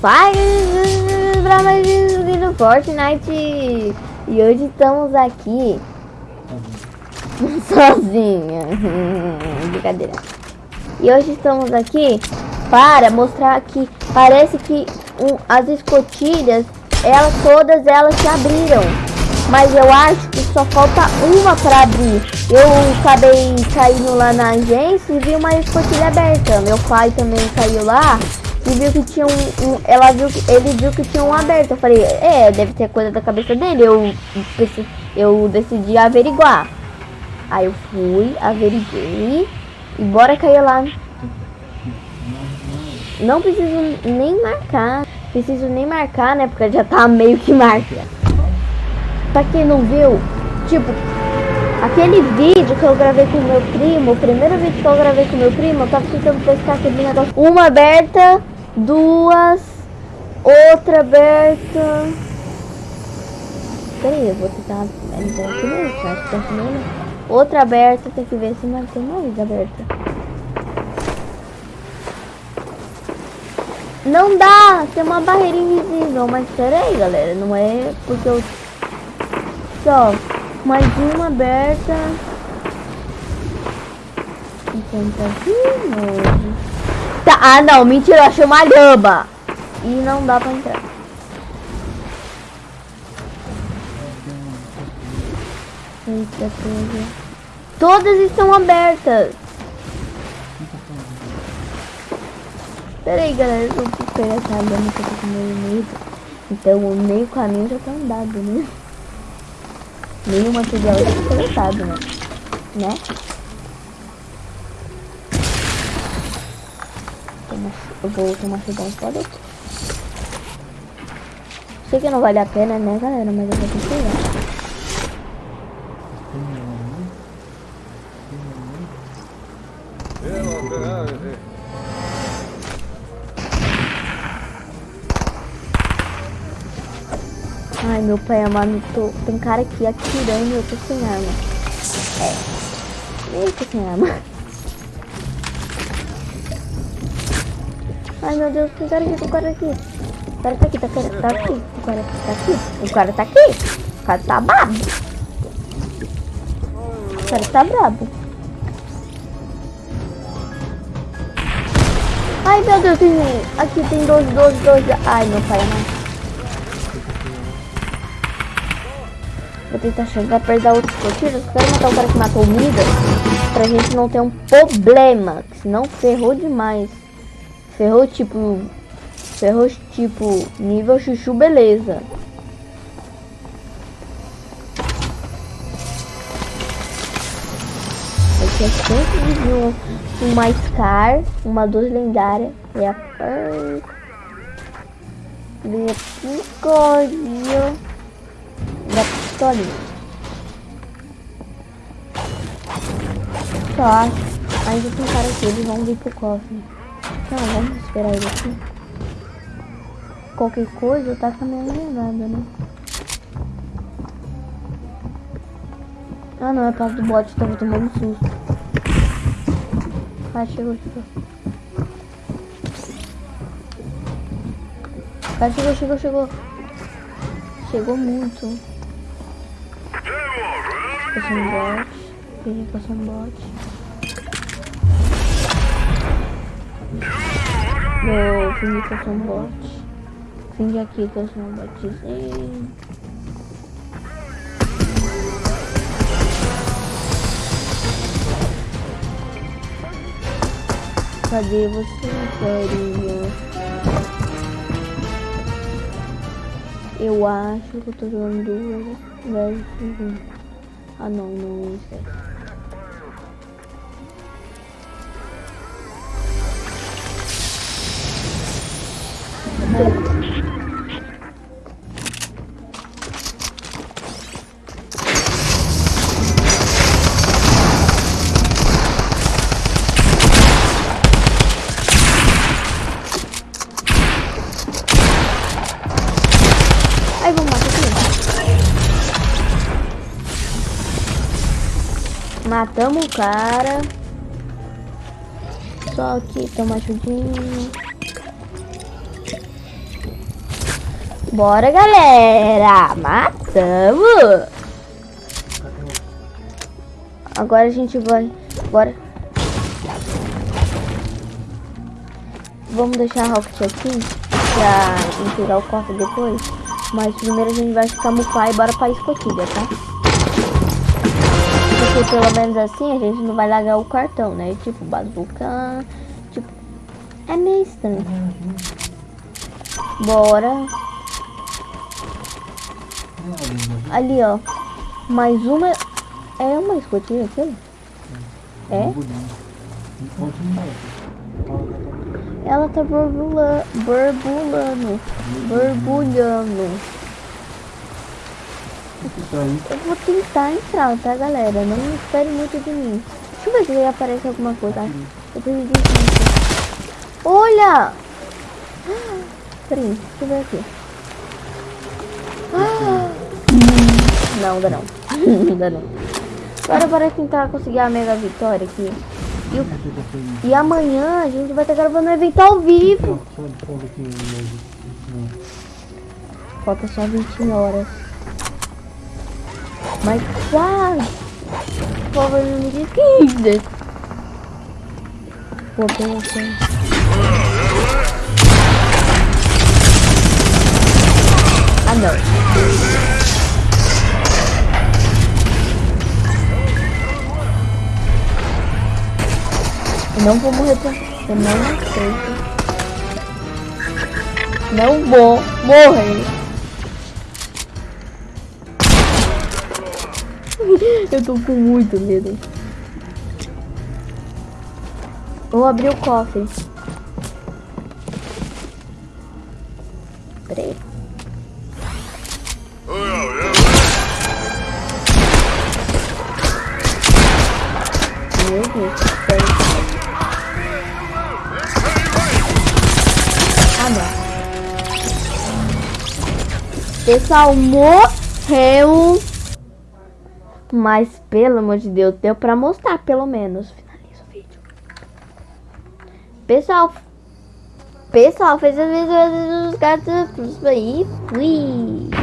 Faz pra mais um vídeo do Fortnite. E hoje estamos aqui Sozinha Brincadeira. E hoje estamos aqui para mostrar que parece que um, as escotilhas elas, Todas elas se abriram. Mas eu acho que só falta uma para abrir. Eu acabei caindo lá na agência e vi uma escotilha aberta. Meu pai também caiu lá e viu que tinha um, um, ela viu ele viu que tinha um aberto. Eu falei, é, deve ter coisa da cabeça dele. Eu eu decidi averiguar. Aí eu fui, averiguei e bora cair lá. Não preciso nem marcar. Preciso nem marcar, né? Porque já tá meio que marca. Pra quem não viu, tipo, aquele vídeo que eu gravei com meu primo, o primeiro vídeo que eu gravei com meu primo, eu tava tentando pescar aquele negócio. Uma aberta duas, outra aberta. Peraí, eu vou tentar entrar aqui mesmo, acho que tá aqui Outra aberta, tem que ver se não tem mais aberta. Não dá, tem uma barreira invisível, mas peraí galera, não é porque eu... Só, mais uma aberta. Então tá de novo. Tá, ah não, mentira, eu achei uma lhama. E não dá pra entrar. Eita, coisa. Todas estão abertas. Pera aí, galera, eu vou pegar essa lhama que eu tô com meio Então, o meio caminho já tá andado, né? Meio material já tá coletado, né? Né? Eu vou tomar chegão pode Sei que não vale a pena, né, galera? Mas eu vou pegar. Ai, meu pai amado, tô... tem cara aqui atirando e eu tô sem arma. É, eu tô sem arma. Ai meu Deus, tem cara aqui, tem cara aqui. O cara tá aqui, tá, tá aqui. O cara tá aqui. O cara tá aqui. O cara tá brabo. O cara tá brabo. Ai meu Deus, tem... aqui tem 12, 12, 12. Ai meu pai, não. Vou tentar chegar perto da outra escotilha. Quero matar o cara que matou o Midas. Pra gente não ter um problema. Senão ferrou demais. Ferrou tipo. Ferrou tipo. Nível chuchu, beleza. Aqui é sempre de um, uma Scar, uma duas lendária. E a Vem a pistolinha. Da pistolinha. Só. Ainda tem cara aqui, eles vão vir pro cofre. Não, vamos esperar ele aqui. Qualquer coisa, tá caminhando nada, né? Ah não, é por causa do bot, tava tomando susto. Ah, chegou, chegou. Ah, chegou, chegou, chegou. Chegou muito. Passando bot. Peguei passando bot. Vou fingir que eu sou um bot. Fingir aqui que eu sou um botzinho. Cadê você, carinha? Eu acho que eu tô jogando duas vezes. Ah não, não, isso é. Matamos o cara. Só que toma ajudinha. Bora, galera! Matamos! Agora a gente vai... Bora. Vamos deixar a Rocket aqui pra entregar o cofre depois. Mas primeiro a gente vai ficar pai e bora pra escotilha, tá? Porque pelo menos assim a gente não vai largar o cartão, né? Tipo, bazuca... Tipo... É meio estranho. Bora. Ali, ó. Mais uma... É uma escotilha aquilo? É? Ela tá borbulando, borbulando, borbulhando. Eu vou tentar entrar, tá, galera? Não espere muito de mim. Deixa eu ver se aparece alguma coisa. Eu perdi Olha! Peraí, deixa eu ver aqui. Ah! Não, dá não. não dá não. Agora bora tentar conseguir a mega vitória aqui. E, o... e amanhã a gente vai estar gravando um evento ao vivo. Falta só 20 horas. Mas quase. Por favor, não me desquida. Vou pensar. Ah, não. Não vou morrer pra... Eu não aceito. Não vou morrer. Eu tô com muito medo. Vou abrir o cofre. Peraí. Deus, Pessoal, morreu. Mas, pelo amor de Deus, deu pra mostrar, pelo menos. Finaliza o vídeo. Pessoal, pessoal, fez as vezes dos gatos aí. Fui.